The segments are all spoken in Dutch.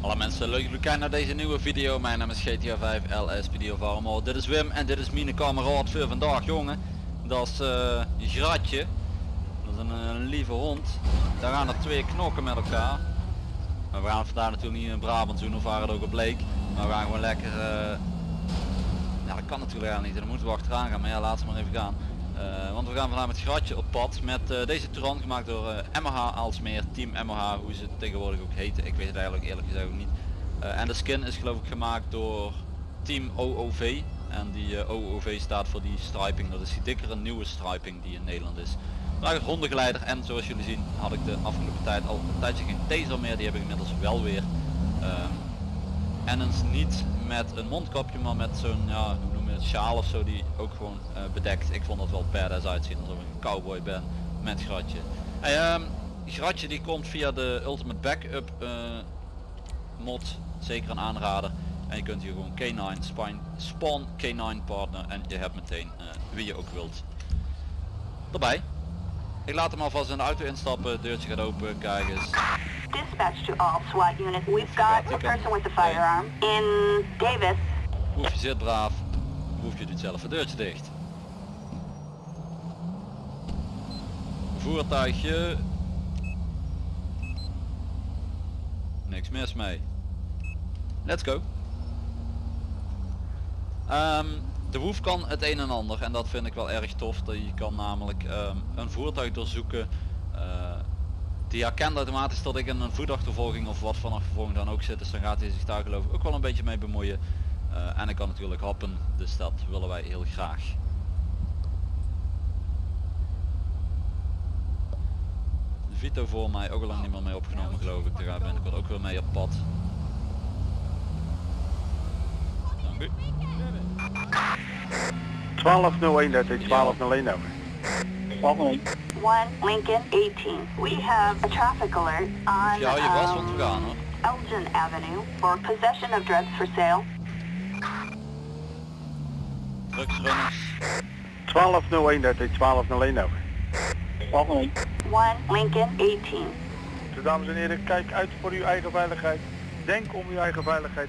Alle mensen, leuk dat jullie kijken naar deze nieuwe video. Mijn naam is GTA 5 LS Video Varmo. Dit is Wim en dit is mijn kameraad voor vandaag jongen. Dat is eh Gratje. Dat is een, eh, een lieve hond. Daar gaan er twee knokken met elkaar. Maar we gaan vandaag natuurlijk niet in Brabant doen of waar het ook op bleek. Maar we gaan gewoon lekker... eh, kan natuurlijk helemaal niet. Dan moeten we achteraan gaan. Maar ja laten we maar even gaan. Eh, want we gaan vandaag met Gratje op pad met eh, deze Touran gemaakt door eh, MH Alsmeer, Team MH, hoe ze tegenwoordig ook heten. Ik weet het eigenlijk eerlijk gezegd ook niet. En de skin is geloof ik gemaakt door Team OOV. En die OOV staat voor die striping, dat is die dikkere nieuwe striping die in Nederland is. Vandaag hondengeleider en zoals jullie zien had ik de afgelopen tijd al een tijdje geen taser meer, die heb ik inmiddels wel weer. Ehm, en eens niet met een mondkapje, maar met zo'n, ja, het, sjaal of zo die ook gewoon eh, bedekt. Ik vond dat wel badass uitzien alsof ik een cowboy ben met gratje. Hey, ehm, gratje die komt via de Ultimate Backup eh, mod, zeker een aanrader. En je kunt hier gewoon K9 spine, spawn K9 partner en je hebt meteen eh, wie je ook wilt erbij. Ik laat hem alvast in de auto instappen, deurtje gaat open, kijk eens. Dispatch to all SWAT units. We've got a person with a firearm in Davis. Hoef je zit braaf, hoef je doet zelf het deurtje dicht. Voertuigje. Niks mis mee. Let's go. Ehm, de Woef kan het een en ander en dat vind ik wel erg tof. Dat je kan namelijk ehm, een voertuig doorzoeken. eh, die herkent automatisch dat ik in een voetachtervolging of wat van achtervolging dan ook zit. Dus dan gaat hij zich daar geloof ik ook wel een beetje mee bemoeien. Eh, en ik kan natuurlijk happen, dus dat willen wij heel graag. De Vito voor mij ook al lang niet meer mee opgenomen geloof ik. Daar gaan we binnenkort ook weer mee op pad. Dank u. 1201, dat is 1201 over. 1201. 1 Lincoln 18. We have a traffic alert on Ja, je was um, gaan hoor. Elgin Avenue for possession of drugs for sale. Drugsrunners. 1201, dat is 1201 over. 1201. 1 Lincoln 18. Dus dames en heren, kijk uit voor uw eigen veiligheid. Denk om uw eigen veiligheid.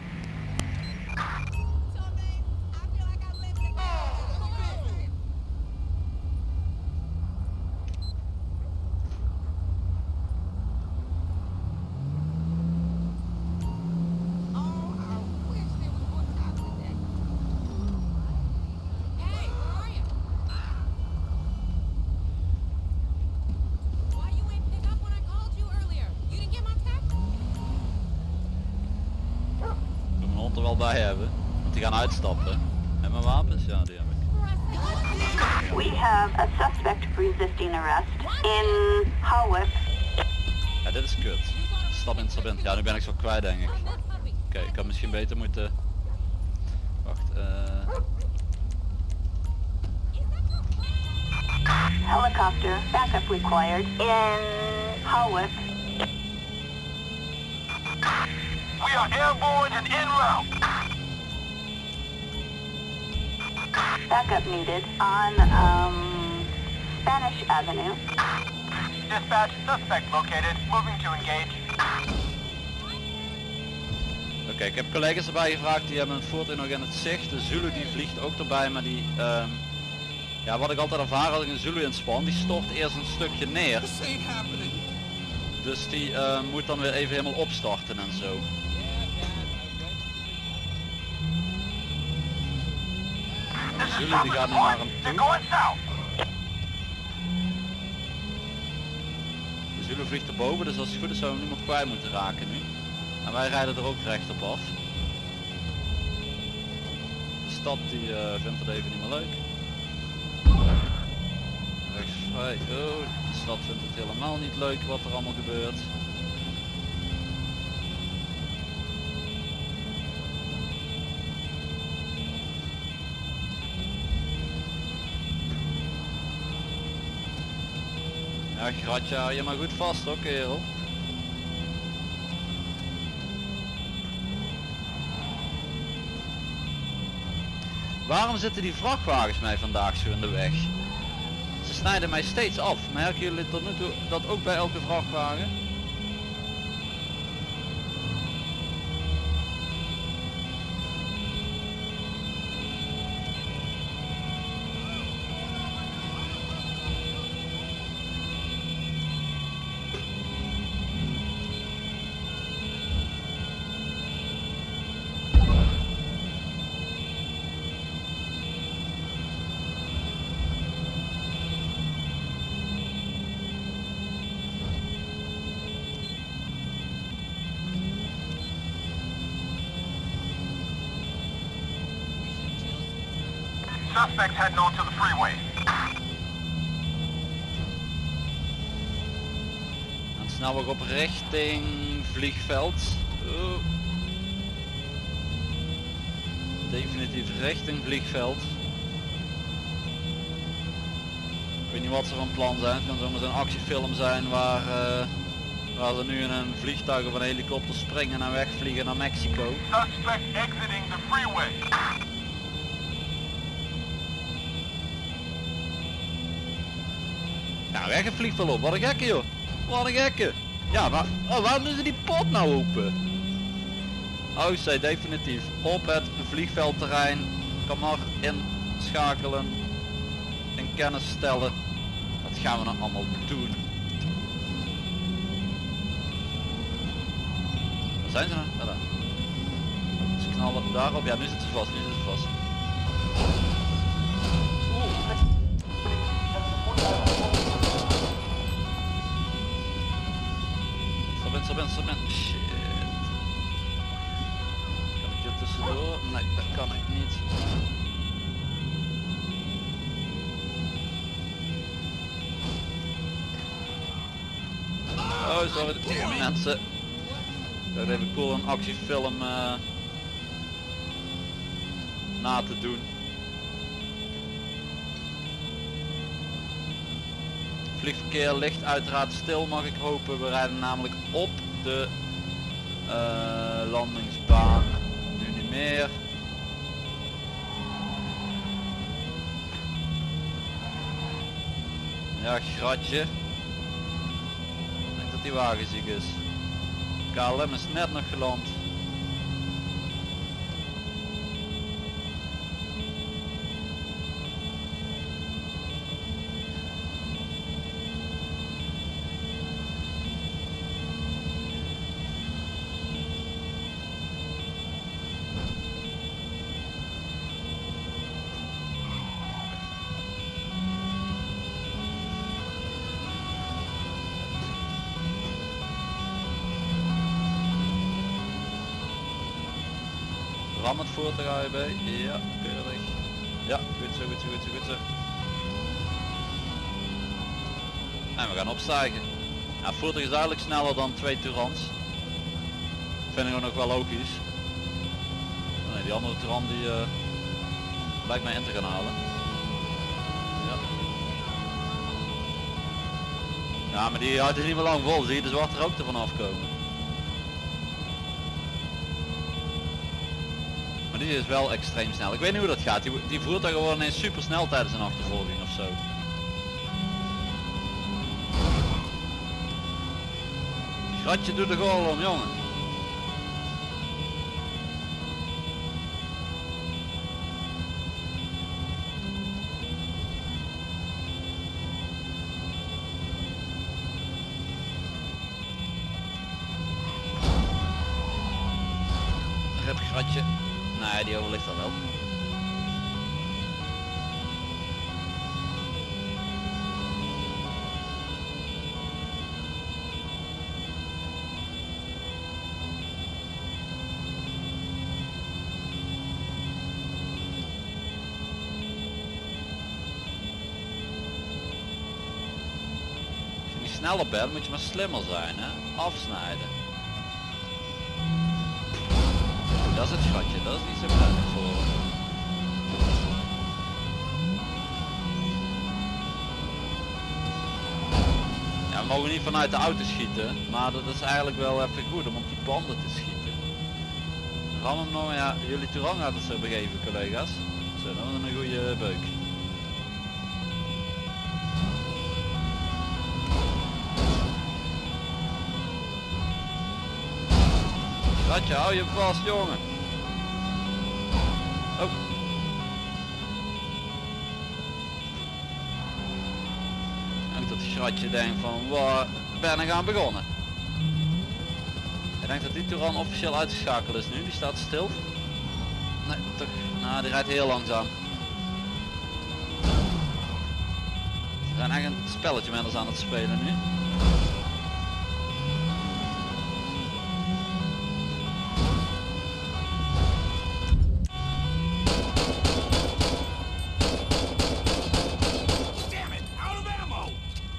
Hebben. Want die gaan uitstappen. En mijn wapens? Ja die heb ik. We have a suspect resisting arrest in Hawick. Ja dit is kut. Stap in, stap in. Ja nu ben ik zo kwijt denk ik. Oké, ik had misschien beter moeten... Wacht, eh... Helicopter backup required in Hawick. We are airborne and en route. Backup needed on um, Spanish Avenue. Dispatch, suspect located. Moving to engage. Oké, ik heb collega's erbij gevraagd, die hebben het voertuig nog in het zicht. De Zulu die vliegt ook erbij, maar die... ehm, ja, wat ik altijd ervaar als ik een Zulu inspan, die stort eerst een stukje neer. Dus die eh, moet dan weer even helemaal opstarten en zo. Zulu die gaat nu naar hem toe. De Zulu vliegt erboven, dus als het goed is zou hem niemand kwijt moeten raken nu. En wij rijden er ook recht op af. De stad die eh, vindt het even niet meer leuk. Rechtsvrij, oh, de stad vindt het helemaal niet leuk wat er allemaal gebeurt. Ja, gratje, hou je maar goed vast hoor, kerel. Waarom zitten die vrachtwagens mij vandaag zo in de weg? Ze snijden mij steeds af. Merken jullie tot nu toe dat ook bij elke vrachtwagen? Suspects heading onto the freeway. Dan snel op richting vliegveld. Oh. Definitief richting vliegveld. Ik weet niet wat ze van plan zijn. Het kan zomaar een actiefilm zijn waar, eh, waar ze nu in een vliegtuig of een helikopter springen en wegvliegen naar Mexico. Suspect exiting the freeway. Weg het vliegt wel op. Wat een gekke joh. Wat een gekke. Ja, maar oh, waarom doen ze die pot nou open? Oh, zij definitief op het vliegveldterrein. Kan maar inschakelen. In kennis stellen. Wat gaan we nou allemaal doen? Waar zijn ze nou? Ja, daar. Ze knallen daarop. Ja, nu zitten ze vast. Nu zitten ze vast. In, stop in. Shit. Kan ik hier tussendoor? Nee, dat kan ik niet. Oh, sorry. Mensen. Dat even cool een actiefilm eh, na te doen. Vliegverkeer ligt uiteraard stil mag ik hopen. We rijden namelijk op de eh, landingsbaan. Nu niet meer. Ja, gratje. Ik denk dat die wagen ziek is. KLM is net nog geland. Ram het voertuig AEB. Ja, keurig. Ja, goed zo, goed zo, goed zo, goed zo. En we gaan opstijgen. Ja, voertuig is duidelijk sneller dan twee Tourans. Vind ik ook nog wel logisch. Nee, die andere Touran die uh, lijkt mij in te gaan halen. Ja. Ja, maar die houdt het niet meer lang vol. Zie je de zwarte rook ervan afkomen. Maar is wel extreem snel. Ik weet niet hoe dat gaat. Die, die voertuigen worden ineens super snel tijdens een achtervolging of zo. Gratje doet de goal om, jongen. Rip gratje. Nee, die overligt al wel. Als je niet bent, moet je maar slimmer zijn, hè? Afsnijden. Dat is het schatje, dat is niet zo prettig voor. Ja, we mogen niet vanuit de auto schieten, maar dat is eigenlijk wel even goed om op die banden te schieten. Ram hem nou, ja, jullie Touran gaat het zo begeven collega's. Zo, was een goede beuk. Ratje, hou je vast jongen. Oh. En dat gratje denkt van waar ben ik aan begonnen. Ik denk dat die Touran officieel uitgeschakeld is nu, die staat stil. Nee, toch, nou die rijdt heel langzaam. Ze zijn echt een spelletje met ons aan het spelen nu.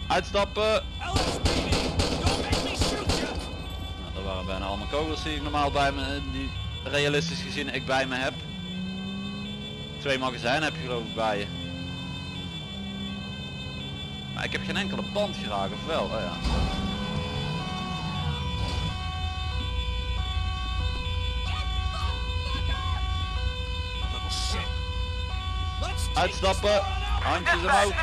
Uitstappen! Nou, dat waren bijna allemaal kogels die ik normaal bij me, die realistisch gezien ik bij me heb. Twee magazijnen heb je geloof ik bij je. Maar ik heb geen enkele band geraakt of wel? Oh ja. Uitstappen! Handjes omhoog!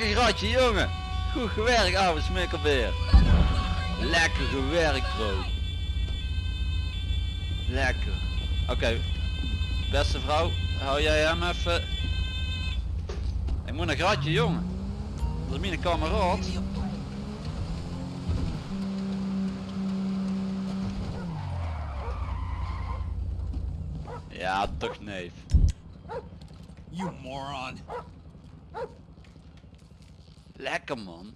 Lekker gratje jongen! Goed gewerkt ouwe smikkelbeer! Lekker gewerkt bro! Lekker! Oké, beste vrouw, hou jij hem even... Ik moet een gratje jongen! Dat is mijn kameraad! Ja, toch neef. You moron! Lekker man.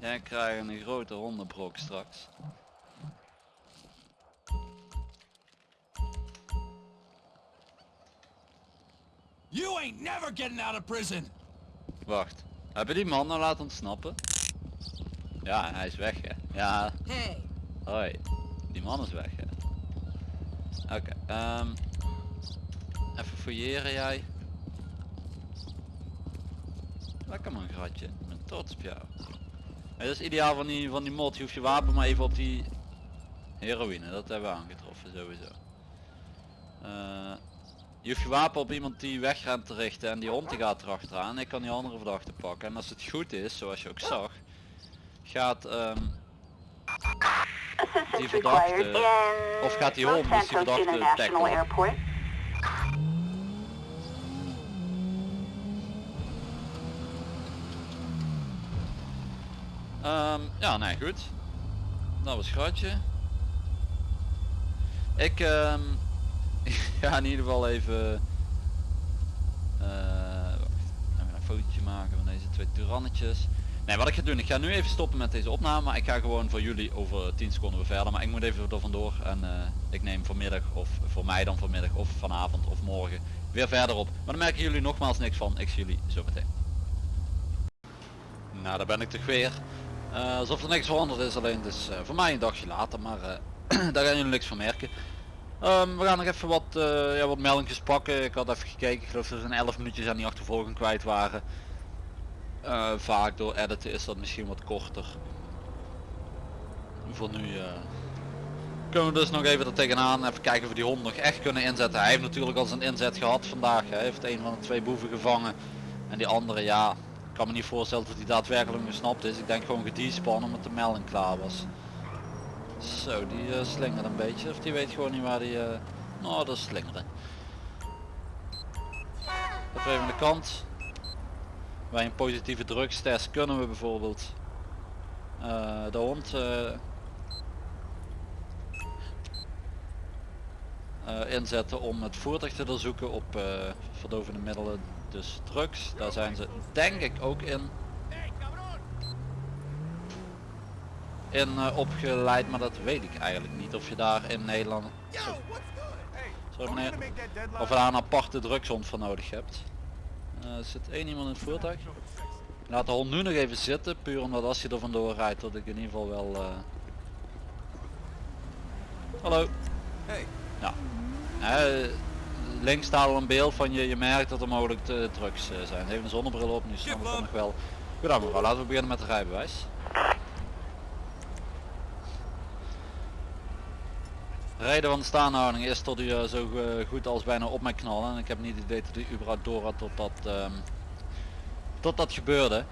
Jij krijgt een grote hondenbrok straks. You ain't never getting out of prison! Wacht. Heb je die man nou laten ontsnappen? Ja, hij is weg hè. Ja, Hey, hoi. Die man is weg hè. Oké, ehm even fouilleren jij. Lekker man gratje. Ik ben trots op jou. Het is ideaal van die, van die mod. Je hoeft je wapen maar even op die heroïne. Dat hebben we aangetroffen sowieso. Eh, je hoeft je wapen op iemand die wegrent te richten en die hond die gaat erachteraan. Ik kan die andere verdachte pakken. En als het goed is, zoals je ook zag, gaat ehm, Die verdachte- of gaat die hond, dus die verdachte Ehm, ja, nee, goed. Dat was gratje. Ik ehm, ga in ieder geval even eh, wacht, een fotootje maken van deze twee turannetjes. Nee, wat ik ga doen, ik ga nu even stoppen met deze opname, maar ik ga gewoon voor jullie over 10 seconden weer verder. Maar ik moet even er vandoor en eh, ik neem vanmiddag of voor mij dan vanmiddag of vanavond of morgen weer verder op. Maar dan merken jullie nogmaals niks van. Ik zie jullie zo meteen. Nou, daar ben ik toch weer. Eh, alsof er niks veranderd is, alleen is eh, voor mij een dagje later, maar eh, daar gaan jullie niks van merken. Ehm, we gaan nog even wat, ja, wat meldingjes pakken. Ik had even gekeken, ik geloof dat er 11 minuutjes aan die achtervolging kwijt waren. Vaak door editen is dat misschien wat korter. Voor nu kunnen we dus nog even er tegenaan. Even kijken of we die hond nog echt kunnen inzetten. Hij heeft natuurlijk al zijn inzet gehad vandaag. Hij heeft een van de twee boeven gevangen. En die andere ja, kan me niet voorstellen dat hij daadwerkelijk gesnapt is. Ik denk gewoon gedespannen omdat de melding klaar was. Zo, die uh, slingert een beetje. Of die weet gewoon niet waar die... eh Nou, dat is slingeren. Even aan de kant. Bij een positieve drugstest kunnen we bijvoorbeeld eh, de hond inzetten om het voertuig te doorzoeken op verdovende middelen, dus drugs. Daar zijn ze denk ik ook in, in eh, opgeleid, maar dat weet ik eigenlijk niet of je daar in Nederland Sorry meneer, of je daar een aparte drugshond voor nodig hebt. Er zit één iemand in het voertuig. Laat de hond nu nog even zitten, puur omdat als je er vandoor rijdt dat ik in ieder geval wel... eh, Hallo. Hey. Ja. Links staat al een beeld van je, je merkt dat er mogelijk te drugs eh, zijn. Heeft een zonnebril op, nu snap ik nog wel. Goed mevrouw, laten we beginnen met het rijbewijs. Reden van de staanhouding is tot u eh, zo eh, goed als bijna op mij knallen. En ik heb niet het idee dat u überhaupt door had tot dat, ehm, tot dat gebeurde.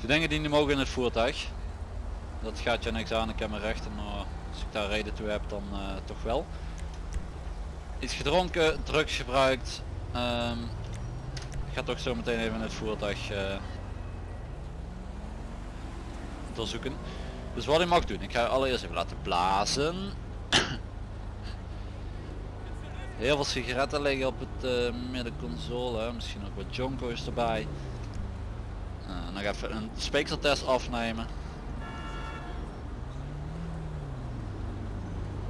De dingen die niet mogen in het voertuig. Dat gaat je niks aan, ik heb mijn rechten, maar als ik daar reden toe heb dan eh, toch wel. Iets gedronken, drugs gebruikt. ehm, ik ga toch zo meteen even het voertuig eh, doorzoeken. Dus wat ik mag doen, ik ga allereerst even laten blazen. Heel veel sigaretten liggen op het eh, middenconsole, misschien ook wat jonko's erbij. Eh, dan ga ik even een speekseltest afnemen.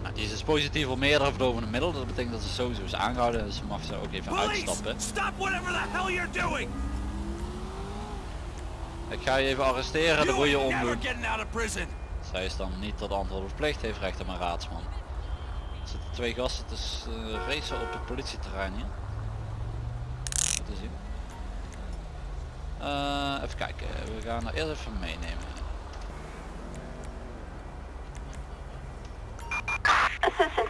Nou, die is positief op meerdere verdovende middelen, dat betekent dat ze sowieso is aangehouden, dus ze mag ze ook even uitstappen. Police, stop whatever the hell you're doing. Ik ga je even arresteren, ain't never omdoen. Zij is dan niet tot antwoord verplicht, heeft recht op een raadsman. Er zitten twee gasten te eh, racen op het politieterrein hier. Te zien. Eh, even kijken, we gaan er eerst even meenemen.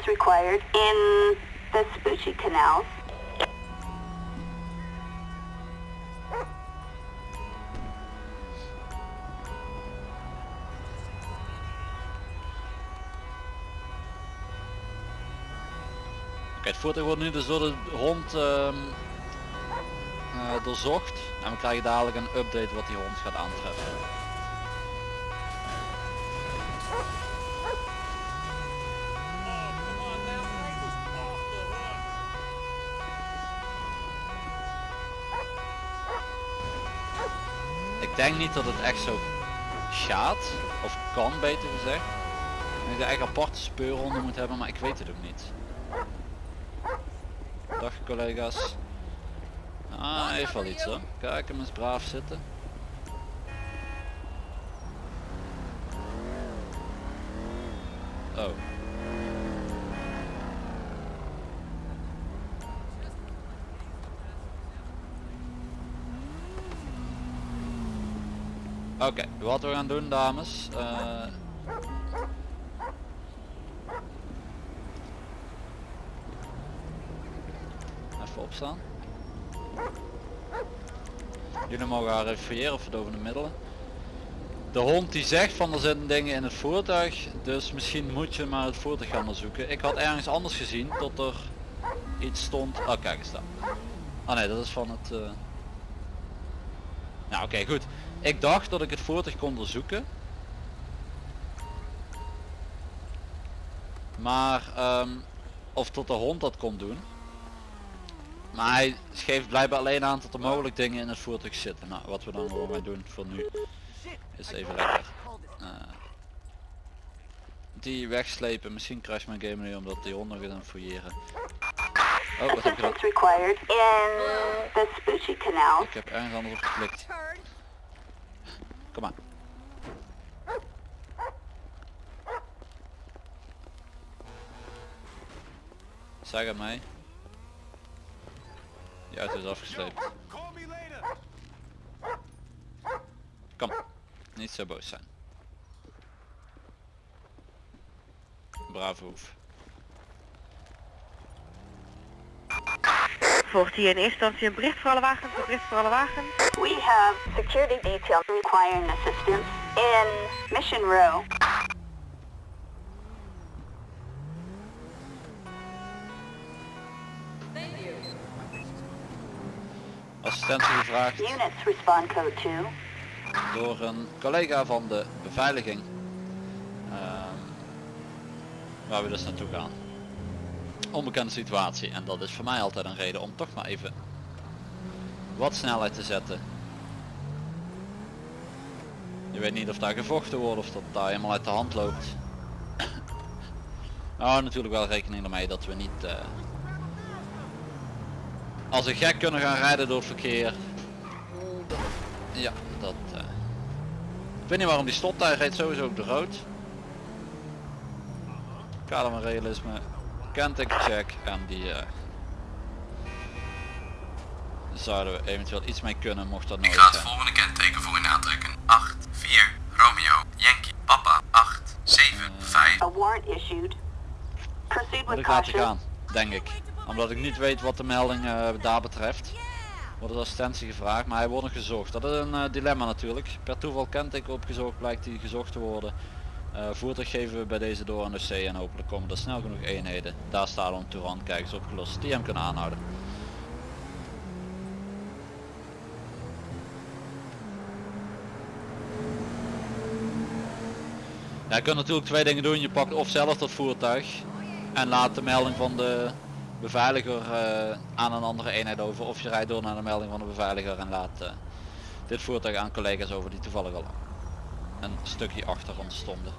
Required in the Canal. Het voertuig wordt nu dus door de hond ehm, eh, doorzocht. En we krijgen dadelijk een update wat die hond gaat aantreffen. Denk niet dat het echt zo gaat, of kan beter gezegd. Ik denk dat je echt aparte speurhonden moet hebben, maar ik weet het ook niet. Dag collega's. Ah, heeft wel iets hoor. Kijk hem eens braaf zitten. Oké, wat we gaan doen dames. eh, Even opstaan. Jullie mogen haar refereren verdovende middelen. De hond die zegt van er zitten dingen in het voertuig, dus misschien moet je maar het voertuig gaan onderzoeken. Ik had ergens anders gezien tot er iets stond. Oh kijk eens daar. Ah nee, dat is van het... Nou oké goed. Ik dacht dat ik het voertuig kon onderzoeken. Maar, ehm, of tot de hond dat kon doen. Maar hij geeft blijkbaar alleen aan dat er mogelijk dingen in het voertuig zitten. Nou, wat we dan gewoon gaan doen voor nu is even lekker eh, die wegslepen. Misschien crash mijn game nu omdat die hond nog eens aan het fouilleren. Oh, wat heb ik gedaan? Ik heb ergens anders op geklikt. Kom maar. Zeg het mij. Die auto is afgesleept. Kom. Niet zo boos zijn. Brave hoef. Volgt hier in eerste instantie een bericht voor alle wagens, een bericht voor alle wagens. We have security detail requiring assistance in Mission Row. Assistentie gevraagd Units respond code 2. door een collega van de beveiliging. Ehm, waar we dus naartoe gaan. Onbekende situatie en dat is voor mij altijd een reden om toch maar even wat snelheid te zetten. Je weet niet of daar gevochten wordt of dat daar helemaal uit de hand loopt. Nou natuurlijk wel rekening ermee dat we niet eh, als een gek kunnen gaan rijden door het verkeer. Ja, dat... eh, Ik weet niet waarom die stopt, hij reed sowieso op de rood. kader van realisme, kenteken check en die eh, zouden we eventueel iets mee kunnen mocht dat Ik nodig ga het zijn. volgende kenteken voor u aantrekken. 8, 4, Romeo, Yankee, Papa, 8, 7, 5. A warrant issued. Proceed with ik caution. gaan, denk ik. Omdat ik niet weet wat de melding eh, daar betreft. Wordt de assistentie gevraagd, maar hij wordt nog gezocht. Dat is een eh, dilemma natuurlijk. Per toeval kenteken opgezocht, blijkt hij gezocht te worden. Eh, voertuig geven we bij deze door aan de C en hopelijk komen er snel genoeg eenheden. Daar staat om Toeran, kijk eens opgelost, die hem kunnen aanhouden. Ja, je kunt natuurlijk twee dingen doen. Je pakt of zelf dat voertuig en laat de melding van de beveiliger eh, aan een andere eenheid over. Of je rijdt door naar de melding van de beveiliger en laat eh, dit voertuig aan collega's over die toevallig al een stukje achter ons stonden.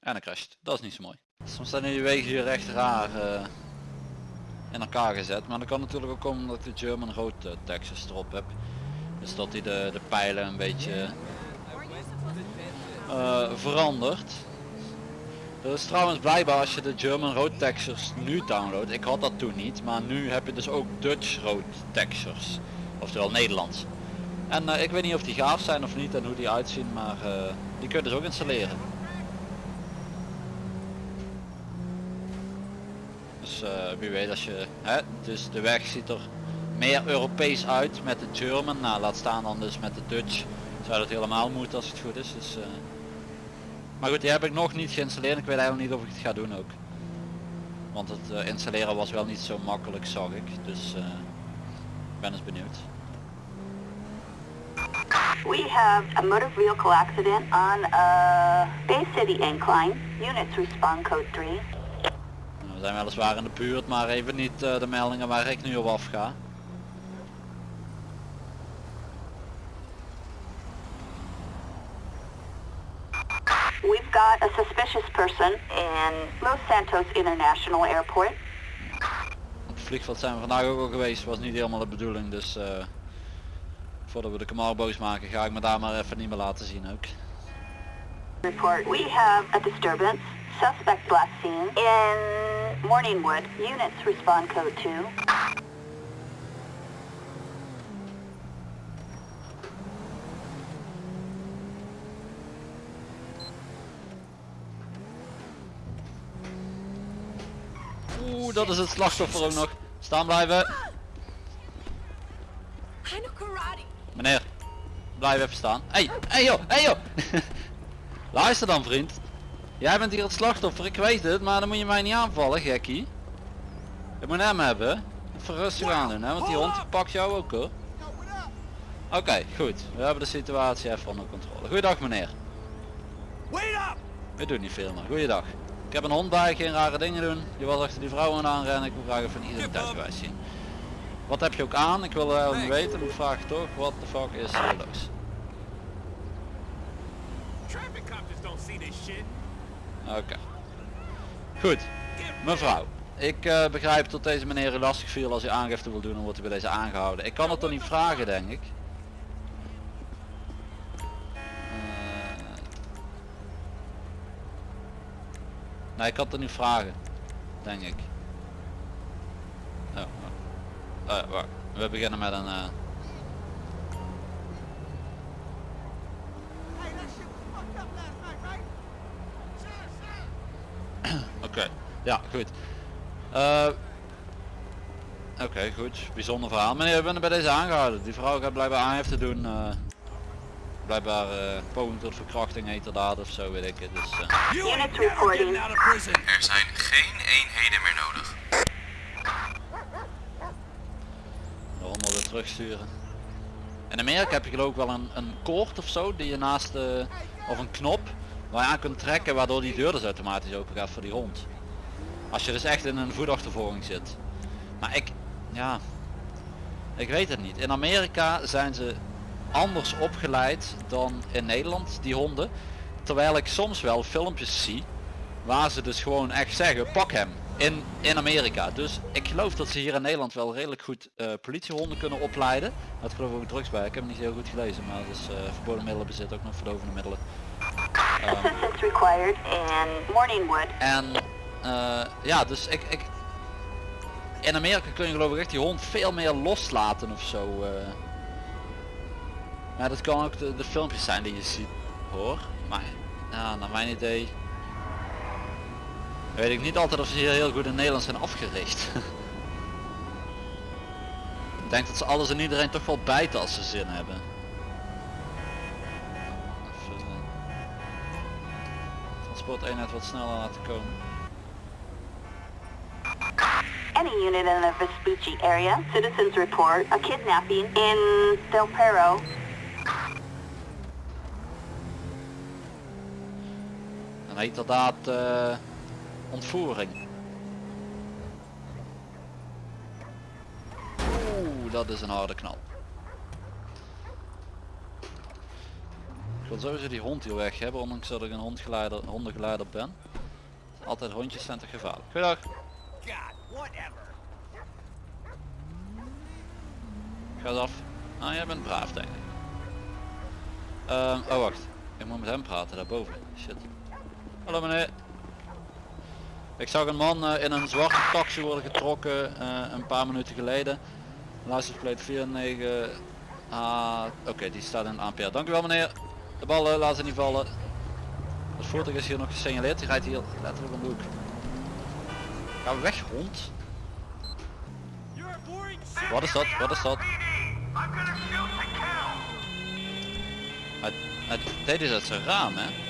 En dan crasht. Dat is niet zo mooi. Soms zijn die wegen hier echt raar eh, in elkaar gezet. Maar dat kan natuurlijk ook komen omdat ik de German Road eh, Texas erop heb. Dus dat hij de, de pijlen een beetje eh, verandert. Dat is trouwens blijkbaar als je de German Road Textures nu downloadt. Ik had dat toen niet, maar nu heb je dus ook Dutch Road Textures. Oftewel Nederlands. En eh, ik weet niet of die gaaf zijn of niet en hoe die uitzien, maar eh, die kun je dus ook installeren. Dus eh, wie weet als je, hè, dus de weg ziet er meer Europees uit met de German, nou laat staan dan dus met de Dutch, zou dat helemaal moeten als het goed is. Dus, maar goed, die heb ik nog niet geïnstalleerd, ik weet eigenlijk niet of ik het ga doen ook. Want het eh, installeren was wel niet zo makkelijk zag ik, dus eh, ik ben eens benieuwd. We have a motor vehicle accident on uh, Bay City Incline. Units respond code 3. Nou, we zijn weliswaar in de buurt, maar even niet eh, de meldingen waar ik nu op afga. A suspicious person in Los Santos International Airport. Op het vliegveld zijn we vandaag ook al geweest, was niet helemaal de bedoeling, dus eh, voordat we de Camaro boos maken ga ik me daar maar even niet meer laten zien ook. Report. We have a disturbance. Suspect last seen in Morningwood. Units respond code 2. Oeh, dat is het slachtoffer ook nog. Staan blijven. Meneer, blijf even staan. Hey, hey joh, hey joh. Luister dan vriend. Jij bent hier het slachtoffer, ik weet het, maar dan moet je mij niet aanvallen, gekkie. Ik moet hem hebben. Even rustig aan doen, hè, want die hond pakt jou ook hoor. Oké, goed. We hebben de situatie even onder controle. Goeiedag meneer. Wait up! Ik doe niet veel meer. Goeiedag. Ik heb een hond bij, geen rare dingen doen. Je was achter die vrouw aan aanrennen. Ik wil graag even een identiteitsbewijs zien. Wat heb je ook aan? Ik wil eigenlijk niet weten. maar Ik vraag toch, wat de fuck is hier los? Oké. Goed. Mevrouw. Ik eh, begrijp dat deze meneer u lastig viel als u aangifte wil doen, dan wordt u bij deze aangehouden. Ik kan het toch niet vragen, denk ik. Ik het er niet vragen. Denk ik. Oh, oh. Eh. We beginnen met een... eh, Oké, ja goed. Eh, Oké, goed. Bijzonder verhaal. Meneer, we zijn bij deze aangehouden. Die vrouw gaat blijkbaar aangifte doen. Eh blijkbaar eh poging tot verkrachting, heterdaad of zo, weet ik het. Dus, eh. Er zijn geen eenheden meer nodig. de hond weer terugsturen. In Amerika heb je geloof ik wel een, een koord of zo die je naast de, of een knop waar je aan kunt trekken waardoor die deur dus automatisch open gaat voor die hond. Als je dus echt in een voetachtervolging zit. Maar ik, ja, ik weet het niet. In Amerika zijn ze anders opgeleid dan in Nederland, die honden. Terwijl ik soms wel filmpjes zie waar ze dus gewoon echt zeggen, pak hem. in, in Amerika. Dus ik geloof dat ze hier in Nederland wel redelijk goed eh, politiehonden kunnen opleiden. Dat geloof ik ook drugs bij. Ik heb het niet heel goed gelezen, maar het is eh, verboden middelen bezit ook nog verdovende middelen. Assistance required in Morningwood. en eh, ja, dus ik, ik... In Amerika kun je geloof ik echt die hond veel meer loslaten of zo. Maar dat kan ook de, filmpjes zijn die je ziet hoor. Maar ja, naar mijn idee... Weet ik niet altijd of ze hier heel goed in Nederland zijn afgericht. ik denk dat ze alles en iedereen toch wel bijten als ze zin hebben. Transporteenheid wat sneller laten komen. Any unit in the Vespucci area, citizens report a kidnapping in Del Perro. En heet inderdaad eh ontvoering. Oeh, dat is een harde knal. Ik wil sowieso die hond hier weg hebben, ondanks dat ik een hondgeleider, hondengeleider ben. Altijd hondjes zijn te gevaarlijk. Goedendag. Ga eens af. Nou, jij bent braaf denk ik. Ehm, oh wacht, ik moet met hem praten daarboven. Shit. Hallo meneer. Ik zag een man eh, in een zwarte taxi worden getrokken eh, een paar minuten geleden. License plate 49. Ah, Oké, die staat in een ANPR. Dank u wel meneer. De ballen laten niet vallen. Het voertuig is hier nog gesignaleerd. Die rijdt hier letterlijk om de hoek. Ga weg hond. Wat is dat? Wat is dat? Hij, deed dit uit zijn raam hè?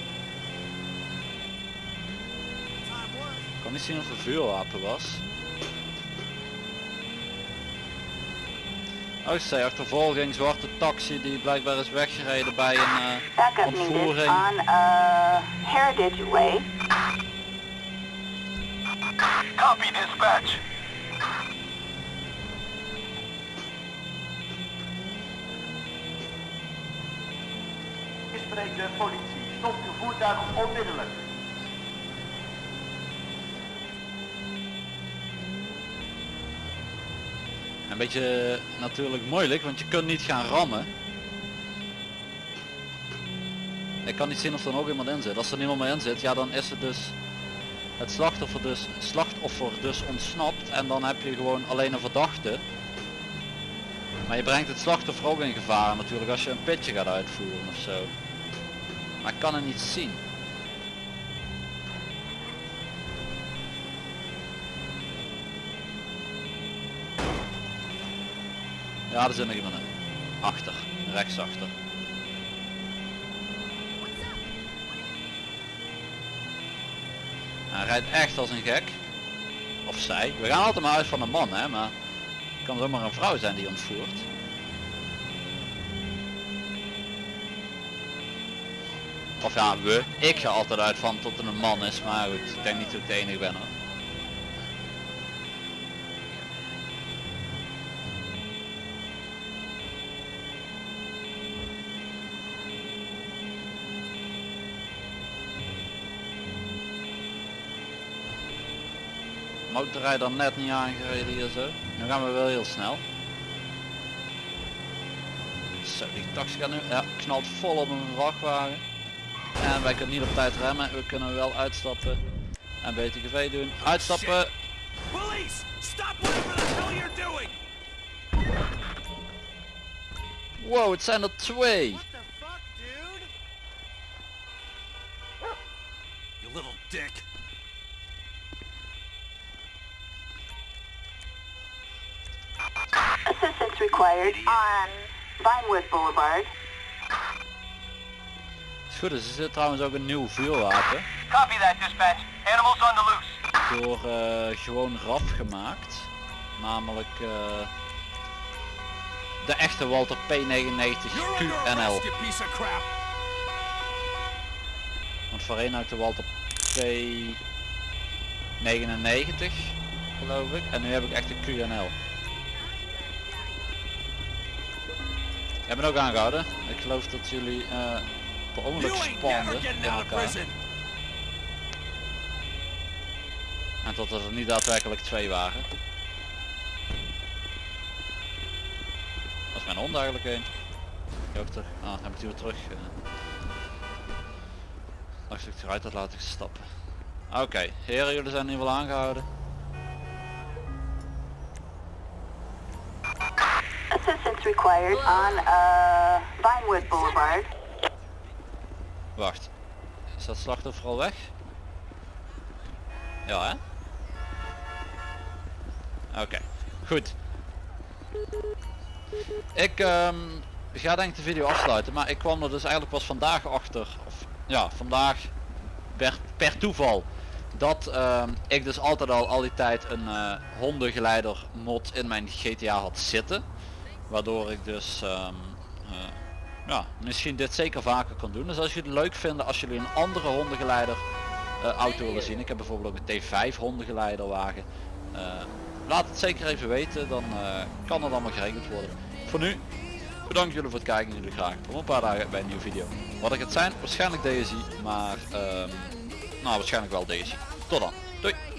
Niet zien of het een vuurwapen was. Oh, zei achtervolging, zwarte taxi die blijkbaar is weggereden bij een eh, needed ontvoering. on uh, Heritage Way. Copy dispatch. Ik spreek de politie. Stop uw voertuig onmiddellijk. Een beetje natuurlijk moeilijk, want je kunt niet gaan rammen. Ik kan niet zien of er nog iemand in zit. Als er niemand meer in zit, ja dan is het dus het slachtoffer dus, slachtoffer dus ontsnapt en dan heb je gewoon alleen een verdachte. Maar je brengt het slachtoffer ook in gevaar natuurlijk als je een pitje gaat uitvoeren of zo. Maar ik kan het niet zien. Ja, er zit nog iemand in. Achter, rechtsachter. Hij rijdt echt als een gek. Of zij. We gaan altijd maar uit van een man, hè, maar het kan zomaar een vrouw zijn die ontvoert. Of ja, we. Ik ga altijd uit van tot er een man is, maar goed, ik denk niet dat ik de enige ben hoor. Motorrijder net niet aangereden hier zo. Nu gaan we wel heel snel. Zo, die taxi gaat nu, ja, knalt vol op een vrachtwagen. En wij kunnen niet op tijd remmen, we kunnen wel uitstappen. En BTGV doen. Uitstappen! Police! Stop whatever the hell you're doing! Wow, het zijn er twee! Vinewood Boulevard. Is goed, dus er zit trouwens ook een nieuw vuurwapen. Copy that, dispatch. Animals on the loose. Door eh, gewoon RAF gemaakt. Namelijk eh, de echte Walter P99 You're under QNL. Want voorheen had ik de Walter P99 geloof ik. En nu heb ik echt de QNL. Ik ben ook aangehouden. Ik geloof dat jullie eh per ongeluk spanden in elkaar. En dat er niet daadwerkelijk twee waren. Dat is mijn hond eigenlijk een. Ah, heb ik die weer terug. Uh... Dacht ik eruit had laten stappen. Oké, heren jullie zijn nu wel aangehouden. Uh, Vinewood Boulevard. Wacht. Is dat slachtoffer al weg? Ja hè? Oké, goed. Ik ehm, ga denk ik de video afsluiten, maar ik kwam er dus eigenlijk pas vandaag achter, of ja, vandaag per, per toeval, dat ehm, ik dus altijd al al die tijd een eh, hondengeleider mod in mijn GTA had zitten. Waardoor ik dus ehm, eh, ja, misschien dit zeker vaker kan doen. Dus als jullie het leuk vinden, als jullie een andere hondengeleider eh, auto willen zien. Ik heb bijvoorbeeld ook een T5 hondengeleiderwagen. Uh, laat het zeker even weten, dan kan het allemaal geregeld worden. Voor nu, bedankt jullie voor het kijken en jullie graag om een paar dagen bij een nieuwe video. Wat ik het zijn, waarschijnlijk DSI, maar ehm, nou waarschijnlijk wel DSI. Tot dan, doei!